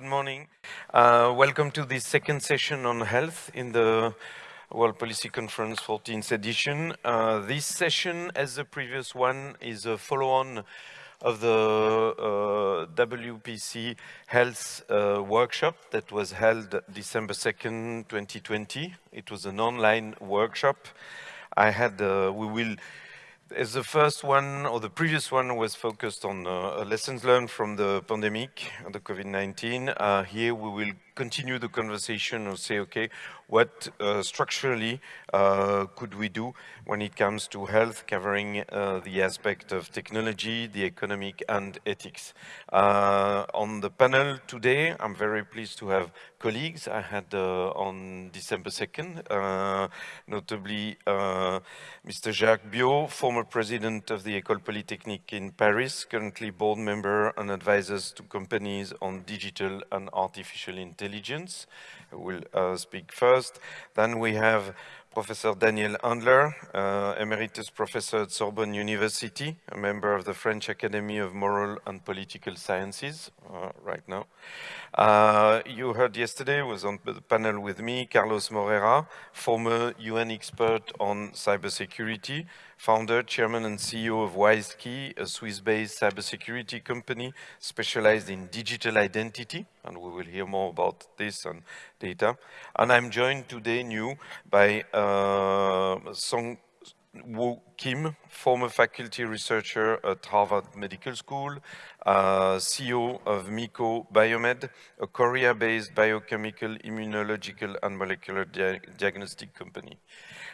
good morning. Uh, welcome to this second session on health in the World Policy Conference 14th edition. Uh, this session, as the previous one, is a follow-on of the uh, WPC Health uh, workshop that was held December 2nd, 2020. It was an online workshop. I had, uh, we will as the first one, or the previous one, was focused on uh, lessons learned from the pandemic, the COVID-19. Uh, here we will continue the conversation and say, okay, what uh, structurally uh, could we do when it comes to health, covering uh, the aspect of technology, the economic and ethics. Uh, on the panel today, I'm very pleased to have colleagues I had uh, on December 2nd, uh, notably Mr. Jacques Biot, former president of the École Polytechnique in Paris, currently board member and advisors to companies on digital and artificial intelligence will uh, speak first. Then we have Professor Daniel Andler, uh, Emeritus Professor at Sorbonne University, a member of the French Academy of Moral and Political Sciences uh, right now. Uh, you heard yesterday, was on the panel with me, Carlos Moreira, former UN expert on cybersecurity, founder, chairman and CEO of WiseKey, a Swiss-based cybersecurity company specialized in digital identity, and we will hear more about this and data. And I'm joined today new by uh, Eh, uh, song Woo Kim, former faculty researcher at Harvard Medical School, uh, CEO of MiCo Biomed, a Korea-based biochemical, immunological, and molecular dia diagnostic company.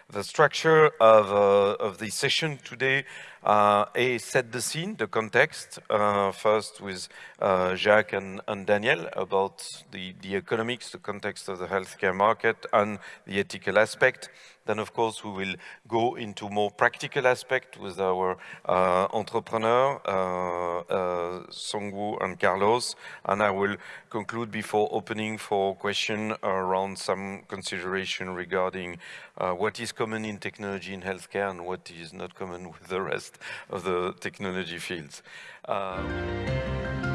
The structure of, uh, of the session today uh, A, set the scene, the context, uh, first with uh, Jacques and, and, Daniel about the, the economics, the context of the healthcare market and the ethical aspect. Then, of course, we will go into more practical aspect with our uh, entrepreneur, uh, uh, Songwoo and Carlos, and I will conclude before opening for question around some consideration regarding uh, what is common in technology in healthcare and what is not common with the rest of the technology fields. Uh,